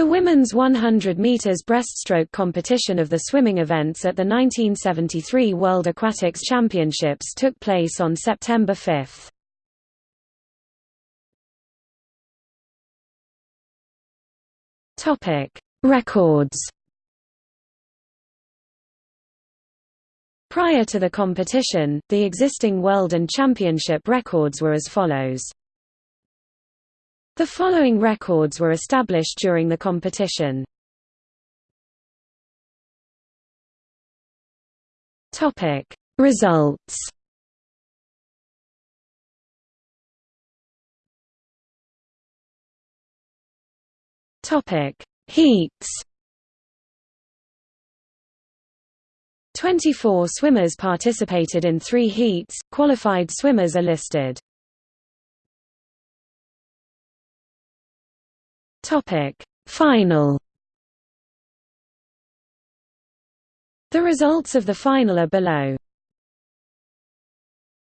The women's 100 meters breaststroke competition of the swimming events at the 1973 World Aquatics Championships took place on September 5. Topic: Records. Prior to the competition, the existing world and championship records were as follows. The following records were established during the competition. Topic Results Topic Heats 24 swimmers participated in three heats, qualified swimmers are listed. Topic Final The results of the final are below.